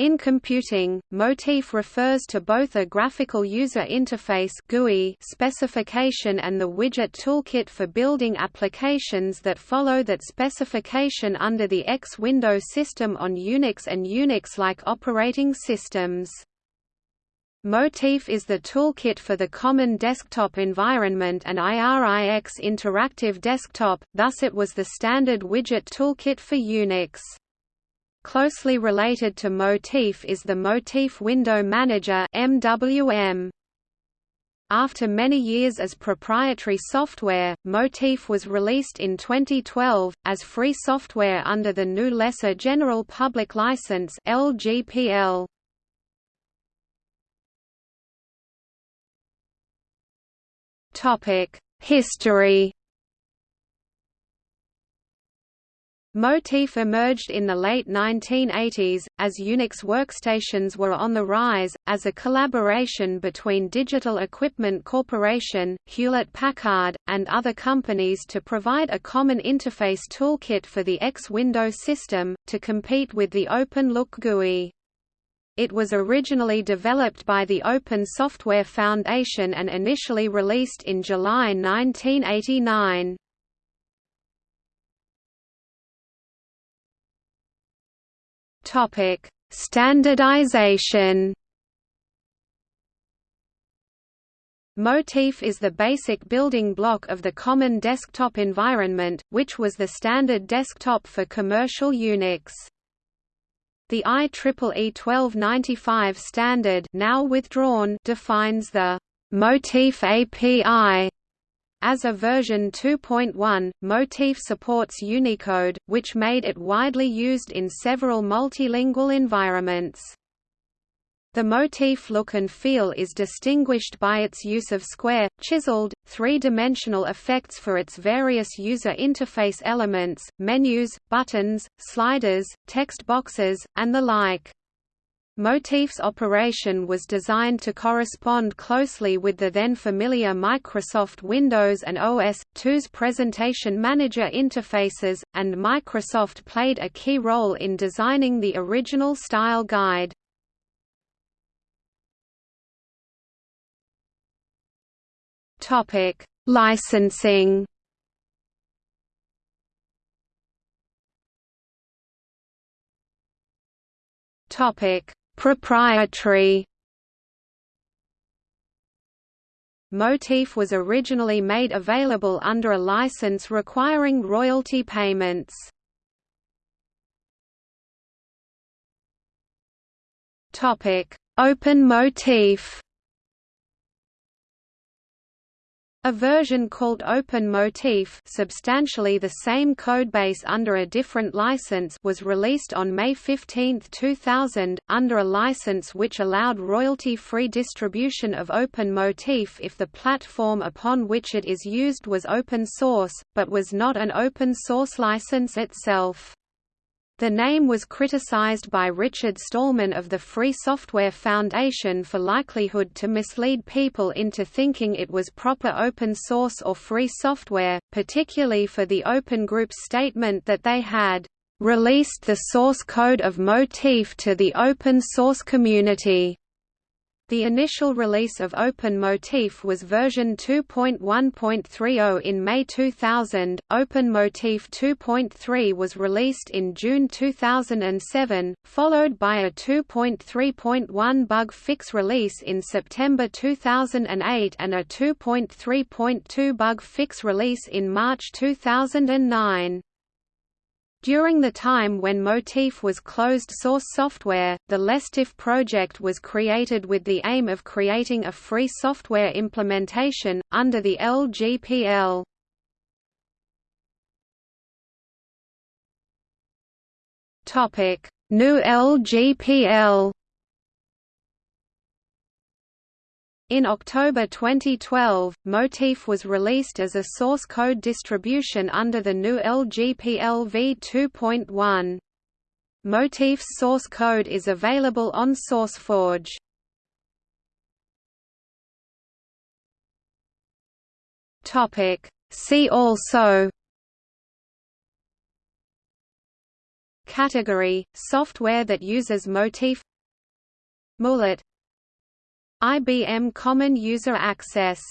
In computing, Motif refers to both a graphical user interface GUI specification and the widget toolkit for building applications that follow that specification under the X window system on Unix and Unix-like operating systems. Motif is the toolkit for the common desktop environment and IRIX interactive desktop, thus it was the standard widget toolkit for Unix. Closely related to Motif is the Motif Window Manager MWM. After many years as proprietary software, Motif was released in 2012, as free software under the new Lesser General Public License LGPL. History Motif emerged in the late 1980s, as Unix workstations were on the rise, as a collaboration between Digital Equipment Corporation, Hewlett-Packard, and other companies to provide a common interface toolkit for the X window system, to compete with the OpenLook GUI. It was originally developed by the Open Software Foundation and initially released in July 1989. Topic: Standardization. Motif is the basic building block of the Common Desktop Environment, which was the standard desktop for commercial Unix. The IEEE 1295 standard now withdrawn defines the Motif API as a version 2.1, Motif supports Unicode, which made it widely used in several multilingual environments. The Motif look and feel is distinguished by its use of square, chiseled, three-dimensional effects for its various user interface elements, menus, buttons, sliders, text boxes, and the like. Motif's operation was designed to correspond closely with the then familiar Microsoft Windows and OS/2's presentation manager interfaces, and Microsoft played a key role in designing the original style guide. Licensing Topic Proprietary Motif was originally made available under a license requiring royalty payments. Topic: Open Motif A version called Open Motif substantially the same codebase under a different license was released on May 15, 2000, under a license which allowed royalty-free distribution of Open Motif if the platform upon which it is used was open source, but was not an open source license itself. The name was criticized by Richard Stallman of the Free Software Foundation for likelihood to mislead people into thinking it was proper open source or free software, particularly for the Open Group's statement that they had released the source code of Motif to the open source community. The initial release of Open Motif was version 2.1.30 in May 2000. Open Motif 2.3 was released in June 2007, followed by a 2.3.1 bug fix release in September 2008 and a 2.3.2 bug fix release in March 2009. During the time when Motif was closed-source software, the LessTif project was created with the aim of creating a free software implementation, under the LGPL. New LGPL In October 2012, Motif was released as a source code distribution under the new LGPL v2.1. Motif's source code is available on SourceForge. See also Category: Software that uses Motif Mulet IBM Common User Access